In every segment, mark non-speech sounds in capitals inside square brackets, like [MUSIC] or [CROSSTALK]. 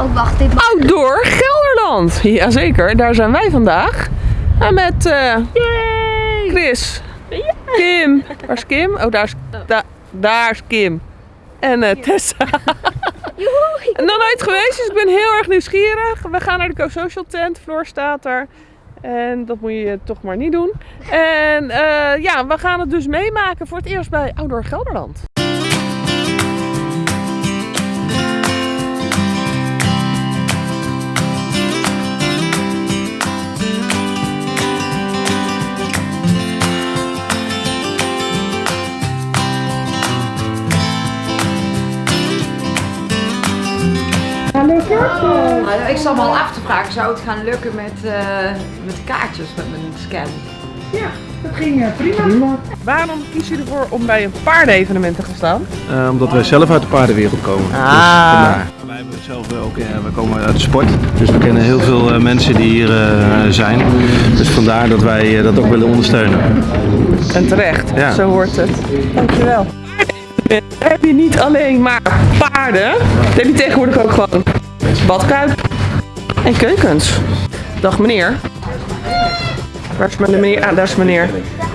Oh, wacht, dit mag... Outdoor Gelderland. Jazeker, daar zijn wij vandaag. En met eh, Chris, Kim. Waar is Kim? Oh, daar is, da- daar is Kim. En eh, Tessa. [LAUGHS] En nog nooit geweest, dus ik ben heel erg nieuwsgierig. We gaan naar de Co-Social tent. Floor staat er. En dat moet je toch maar niet doen. En eh, ja, we gaan het dus meemaken voor het eerst bij Outdoor Gelderland. Nou, ik zat me al af te vragen, zou het gaan lukken met, eh, met kaartjes met mijn scan? Dat ging eh, prima. Waarom kies je ervoor om bij een paardenevenement te gaan staan? Eh, omdat wij zelf uit de paardenwereld komen. Ah. Dus vandaar. Wij hebben zelf ook, we komen uit de sport. Dus we kennen heel veel eh, mensen die hier eh, zijn. Dus vandaar dat wij dat ook willen ondersteunen. En terecht, Ja. zo hoort het. Dankjewel. Heb je niet alleen maar paarden, daar heb je tegenwoordig ook gewoon badkuip en keukens. Dag meneer. Waar is mijn meneer? Ah, daar is meneer.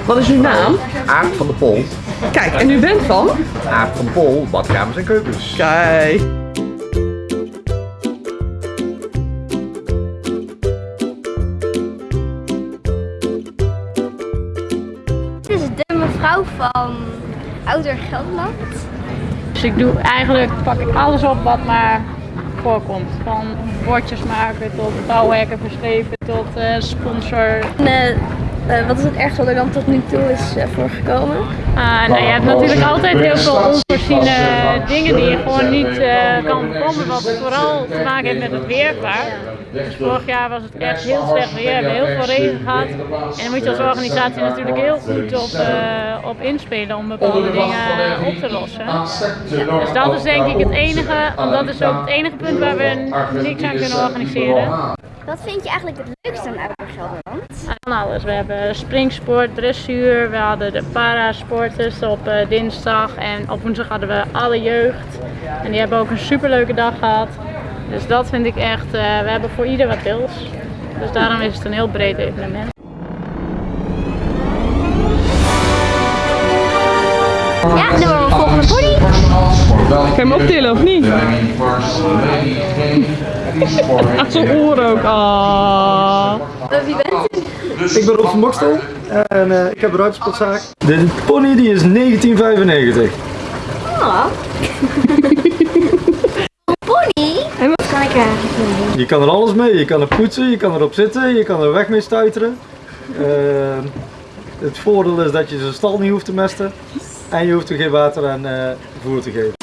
Wat is uw naam? Aard van de Pol. Kijk, en u bent van? Aard van de Pol, badkamers en keukens. Kijk. Dit is de mevrouw van Ouder Gelderland. Dus ik doe eigenlijk, pak ik alles op wat maar voorkomt. Van bordjes maken tot bouwhekken verschepen tot eh, sponsor. En, eh, eh, wat is het ergste wat er dan tot nu toe is voorgekomen? Ah, nou, je hebt natuurlijk altijd heel veel onvoorziene dingen die je gewoon niet kan voorkomen. Wat vooral te maken heeft met het weer vaak. Dus vorig jaar was het echt heel slecht weer. We hebben heel veel regen gehad. En dan moet je als organisatie natuurlijk heel goed op, eh, op inspelen om bepaalde dingen op te lossen. Dus dat is denk ik het enige, want dat is ook het enige punt waar we niks aan kunnen organiseren. Wat vind je eigenlijk het leukste aan Gelderland? Van alles. We hebben springsport, dressuur, we hadden de parasporters op eh, dinsdag en op woensdag hadden we alle jeugd. En die hebben ook een superleuke dag gehad. Dus dat vind ik echt, eh, we hebben voor ieder wat wils. Dus daarom is het een heel breed evenement. Ja, dan worden we volgende pony. Kan je hem optillen of niet? Aan zijn oren ook. Ah. wie bent u? Ik ben Rob van Bokstel en eh, ik heb een ruitersportzaak. De pony die is 1995. Oh. [LAUGHS] pony? Je kan er alles mee. Je kan er poetsen, je kan erop zitten, je kan er weg mee stuiteren. Eh, het voordeel is dat je zijn stal niet hoeft te mesten. En je hoeft er geen water en eh, voer te geven.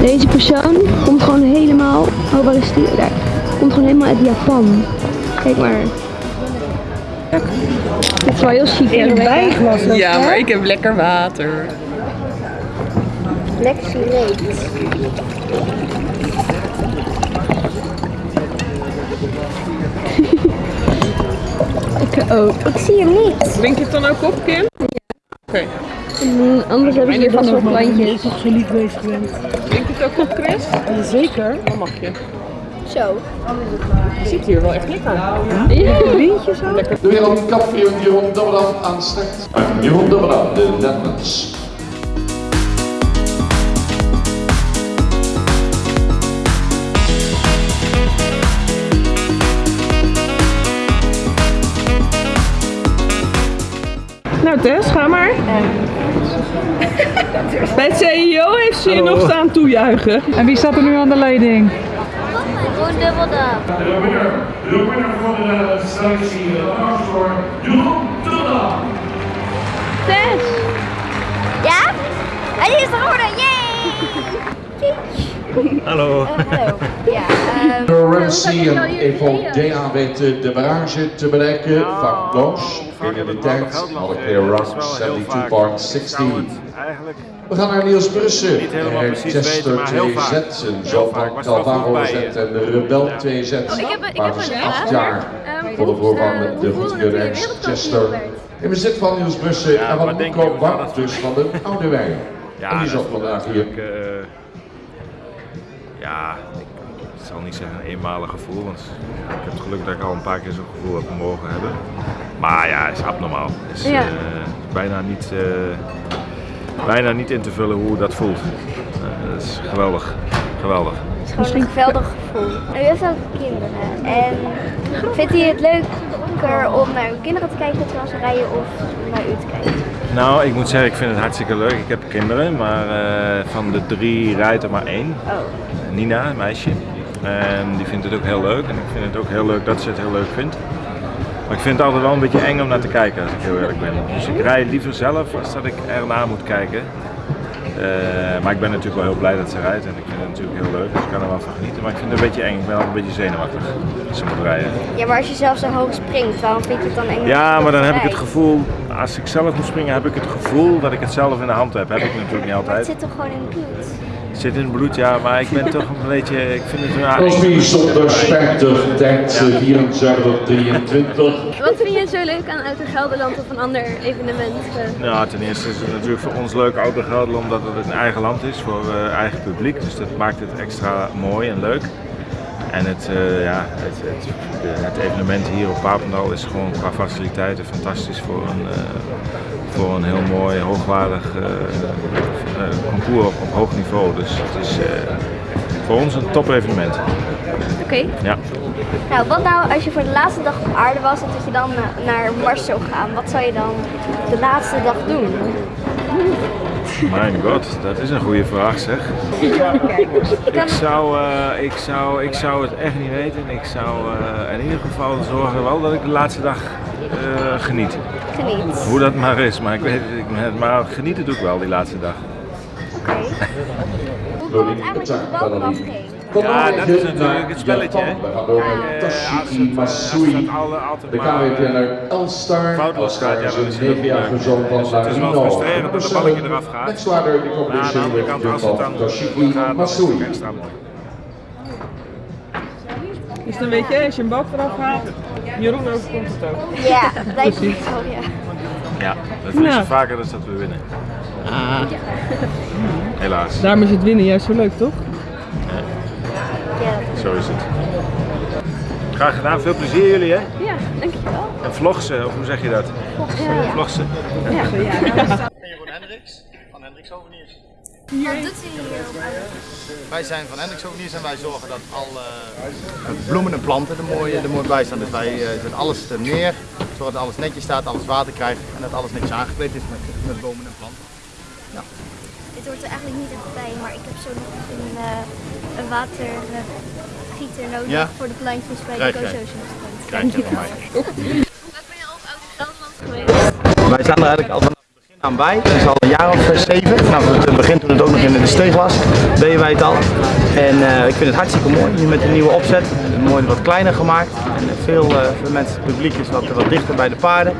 Deze persoon komt gewoon helemaal. Oh, waar is die? Daar. Komt gewoon helemaal uit Japan. Kijk maar. Het is wel heel chic. In een Ja, hè? maar ik heb lekker water. Lekker. [LAUGHS] Ik ook. Ik zie hem niet. Drink je het dan ook op, Kim? Oké. Mm, Anders hebben ze hier vast wel plantjes. toch zo lief bezig bent. Drink je het ook op, Chris? Zeker. Dan mag je. Zo. Je ziet hier wel echt lekker. Lintjes zo. De wereldkampioen Jeroen Dobbedan aan start. Jeroen Dobbedan, de Netherlands. Nou Tess, ga maar. Bij het CEO heeft ze je nog staan toejuichen. En wie staat er nu aan de leiding? Gewoon dubbel dan. De winnaar, de winnaar van de selectie voor Jeroen Dobbedan. Tess. Ja? Hij is geworden. Hallo. Hallo. Ja, ehm, en Evol JA weet de barrage te bereiken van Blanche. In de tijd, alle clear run 72.16. eigenlijk We gaan naar Niels Brussen. niet helemaal precies Chester weten, maar heel 2 vaak. Z, Heel een wel Calvaro Z en de Rebel 2 Z. Oh, ik heb, een- ik Maar heb was een acht jaar Ehm, voor de voorman eh, de wereldkampioen Chester. In bezit van Niels Brussen Ja, en van Nico dat dus van de Oude Wijn. Ja, en die zat is vandaag hier. Eh, ja, ik zal niet zeggen een eenmalig gevoel, want ik heb het geluk dat ik al een paar keer zo'n gevoel heb mogen hebben. Maar ja, het is abnormaal. Het is Ja. eh, bijna, niet, eh, bijna niet in te vullen hoe dat voelt. Eh, dat is geweldig, geweldig. Het is gewoon een geweldig gevoel. U heeft ook kinderen. En vindt u het leuker om naar uw kinderen te kijken terwijl ze rijden of naar u te kijken? Nou, ik moet zeggen, ik vind het hartstikke leuk. Ik heb kinderen, maar eh, van de drie rijdt er maar één. Oh. Nina, een meisje. En die vindt het ook heel leuk. En ik vind het ook heel leuk dat ze het heel leuk vindt. Maar ik vind het altijd wel een beetje eng om naar te kijken, als ik heel eerlijk ben. Dus ik rij liever zelf als dat ik ernaar moet kijken. Eh, maar ik ben natuurlijk wel heel blij dat ze rijdt en ik vind het natuurlijk heel leuk, dus ik kan er wel van genieten. Maar ik vind het een beetje eng, ik ben altijd een beetje zenuwachtig als ze moet rijden. Ja, maar als je zelf zo hoog springt, waarom vind je het dan eng? Ja, maar dan heb ik het gevoel, als ik zelf moet springen, heb ik het gevoel dat ik het zelf in de hand heb. Heb ik natuurlijk niet Maar het altijd. zit toch gewoon in het bloed? Het zit in het bloed, ja, maar ik ben toch een beetje, ik vind het ja, Crosby zonder Spector, denkt 74, 23. Wat vind je zo leuk aan Outer Gelderland of een ander evenement? Nou, ten eerste is het natuurlijk voor ons leuk Oude Gelderland omdat het een eigen land is voor eh, eigen publiek. Dus dat maakt het extra mooi en leuk. En het, eh, ja, het, het, het evenement hier op Papendal is gewoon qua faciliteiten fantastisch voor een, eh, voor een heel mooi, hoogwaardig eh, eh, concours op, op hoog niveau. Dus het is eh, voor ons een top evenement. Oké. Ja. Nou, wat nou als je voor de laatste dag op aarde was en dat je dan naar Mars zou gaan? Wat zou je dan de laatste dag doen? Mijn god, dat is een goede vraag zeg. Ik zou, eh, ik, zou, ik zou het echt niet weten. Ik zou in ieder geval zorgen wel dat ik de laatste dag eh, geniet. Geniet. Hoe dat maar is, maar, ik weet, het- ik, maar genieten doe ik wel die laatste dag. Oké. Hoe kwam het dat de? Ja, dat is natuurlijk het spelletje. hè. We met als het, altijd maar, eh, Elstar. foutloos gaat, ja, Elstar dan is is een het ook niet 9-jarige leuk. zoon van Dus het is wel frustrerend dat het balletje eraf gaat. Met zwaarder die Maar aan de andere kant, als het dan Tashiki gaat, dan is het extra mooi. Dus dan weet je, als je een bal eraf haalt, Jeroen overkomt het ook. Ja, dat lijkt me zo, ja. Ja, we verliezen Nou. vaker dan dat we winnen. Ah. Helaas. Daarom is het winnen juist zo leuk, toch? Zo is het. Graag gedaan, veel plezier jullie hè? Ja, dankjewel. En vlogsen, of hoe zeg je dat? Ja, ja. Vlogsen. Ja, ja. Jeroen Hendricks van Hendricks Souvenirs. Wat doet u hier Wij zijn van Hendricks Souvenirs en wij zorgen dat alle eh, bloemen en planten er mooi, er mooi bij staan. Dus wij eh, zetten alles er neer, zorgen dat alles netjes staat, alles water krijgt en dat alles netjes aangekleed is met, met bomen en planten. Dit hoort er eigenlijk niet echt bij, maar ik heb zo nog een, eh een watergieter nodig Ja? voor de plantjes bij Krijg de. Go-Social Krijg je van mij. Hoe vaak ben je al op Gelderland geweest? Wij staan er eigenlijk al vanaf aan bij. Het is al een jaar of zeven. Vanaf het begin toen het ook nog in de steeg was, deden wij het al. En eh, ik vind het hartstikke mooi, nu met een nieuwe opzet. Mooi wat kleiner gemaakt. En eh, veel, eh, veel mensen, het publiek is wat, wat dichter bij de paarden.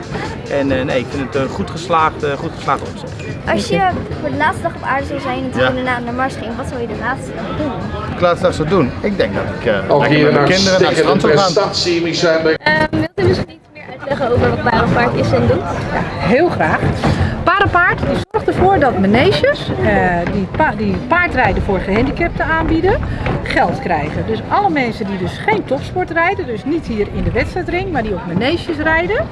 En eh, nee, ik vind het een goed geslaagd, eh, goed geslaagd opzet. Als je voor de laatste dag op aarde zou zijn en toen Ja. je daarna naar Mars ging, wat zou je de laatste dag doen? Ik laat het straks zo doen. Ik denk dat ik eh, Ook hier met mijn naar kinderen naar het stikkende strand zou gaan. prestatie, Beck. Ehm, wilt u misschien uitleggen over wat Parenpaard is en doet? Heel graag. Paardenpaard die zorgt ervoor dat meneges eh, die, die paardrijden voor gehandicapten aanbieden, geld krijgen. Dus alle mensen die dus geen topsport rijden, dus niet hier in de wedstrijdring, maar die op meneges rijden.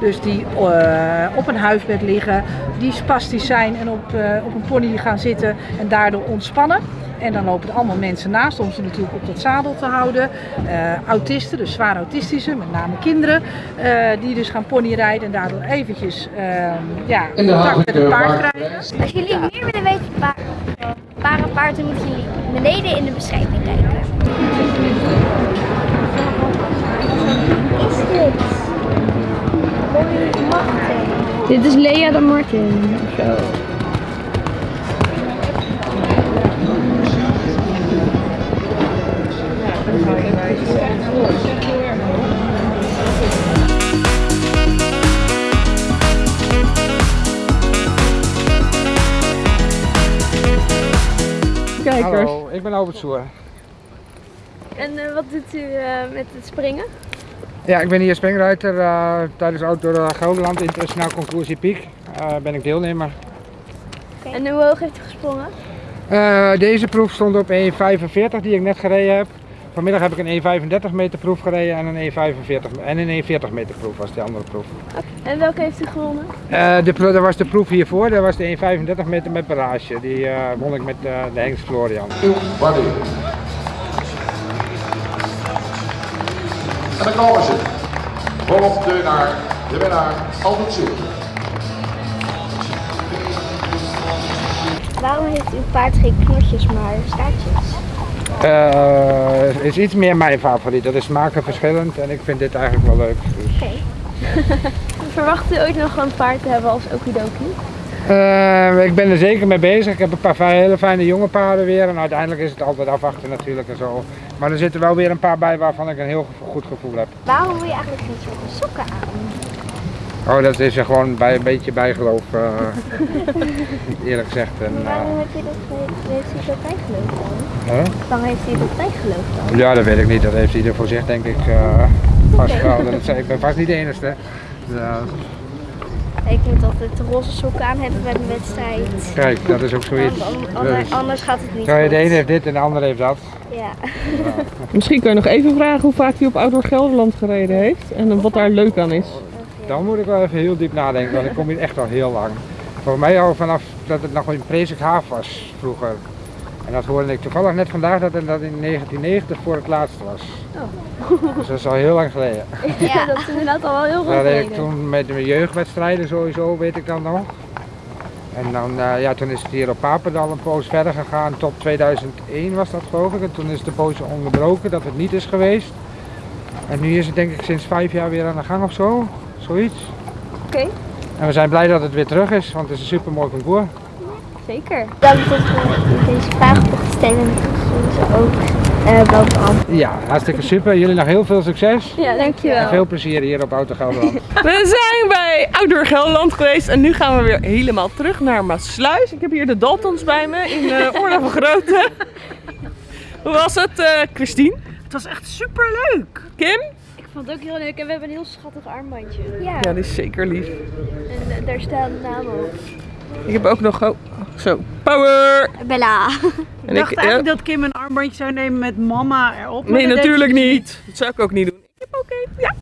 Dus die eh, op een huisbed liggen, die spastisch zijn en op, eh, op een pony gaan zitten en daardoor ontspannen. En dan lopen er allemaal mensen naast om ze natuurlijk op dat zadel te houden. Eh, autisten, dus zwaar autistische, met name kinderen, eh, die dus gaan ponyrijden en daardoor eventjes ehm, ja, contact met het paard krijgen. Als jullie meer willen weten van pa- Parenpaard, dan moeten jullie beneden in de beschrijving kijken. Is dit? Dit is Lea de Martin. Kijkers. Hallo, ik ben Albert Soer. En eh, wat doet u eh, met het springen? Ja, ik ben hier springruiter. Uh, tijdens Outdoor Gelderland Internationaal Concours ben ik deelnemer. En hoe hoog heeft u gesprongen? deze proef stond op 1,45 die ik net gereden heb. Vanmiddag heb ik een 1,35 meter proef gereden en een 1,45 en een 1,40 meter proef was de andere proef. En welke heeft u gewonnen? Eh, de, dat was de proef hiervoor, dat was de 1,35 meter met barrage. Die eh, won ik met eh, de Hengst Florian. En dan komen ze. Volop de naar de winnaar Albert Soer. Waarom heeft uw paard geen knotjes, maar staartjes? Eh, is iets meer mijn favoriet. Dat is smakenverschillend en ik vind dit eigenlijk wel leuk. Dus. Oké. [LAUGHS] Verwacht u ooit nog een paard te hebben als okidoki? Eh, ik ben er zeker mee bezig. Ik heb een paar hele fijne jonge paarden weer. En uiteindelijk is het altijd afwachten natuurlijk en zo. Maar er zitten wel weer een paar bij waarvan ik een heel goed gevoel heb. Waarom wil je eigenlijk niet zo'n sokken aan? Oh, dat is er gewoon bij, een beetje bijgeloof, eh, [LAUGHS] eerlijk gezegd. En, Maar eh, waarom heb je dat, heeft u dat bijgeloof dan? hè? Waarom heeft u dat bijgeloof dan? Ja, dat weet ik niet. Dat heeft ieder voor zich denk ik eh vast wel. Dat zei- ik ben vast niet de enige. Ja, Ik moet altijd de roze sokken aan hebben bij de wedstrijd. kijk, dat is ook zoiets. Want an- Dat ander- is- anders gaat het niet Zo, goed. de ene heeft dit en de ander heeft dat. Ja. Misschien kun je nog even vragen hoe vaak hij op Outdoor Gelderland gereden heeft en wat daar leuk aan is. Dan moet ik wel even heel diep nadenken, want ik kom hier echt al heel lang. Voor mij al vanaf dat het nog in Prezik Haaf was vroeger. En dat hoorde ik toevallig net vandaag dat het dat in 1990 voor het laatst was. Dus dat is al heel lang geleden. Ja, dat is inderdaad al wel heel Dat lang deed ik geleden. toen met mijn jeugdwedstrijden sowieso, weet ik dan nog. En dan, eh, ja, toen is het hier op Papendal een poos verder gegaan, tot 2001 was dat geloof ik. En toen is de poos onderbroken dat het niet is geweest. En nu is het denk ik sinds vijf jaar weer aan de gang of zo, zoiets. Oké, En we zijn blij dat het weer terug is, want het is een super mooi concours. zeker. Dank dat we deze vraag mochten stellen en ze ook eh wel beantwoorden. Ja, hartstikke super. Jullie nog heel veel succes. Ja, dankjewel. En veel plezier hier op Auto Gelderland. [LAUGHS] We zijn bij Outdoor Gelderland geweest en nu gaan we weer helemaal terug naar Maasluis. Ik heb hier de Daltons bij me in uh, [LAUGHS] Oorlog van Grote. Hoe was het, eh, Christine? Het was echt super leuk. Kim? Ik vond het ook heel leuk en we hebben een heel schattig armbandje. Ja, Ja, die is zeker lief. en eh, daar staan namen op. Ik heb ook nog, oh, zo, power! Bella. Ik dacht eigenlijk dat Kim een armbandje zou nemen met mama erop. Nee, dat natuurlijk dus niet. Dat zou ik ook niet doen. Ik heb ook één. Ja.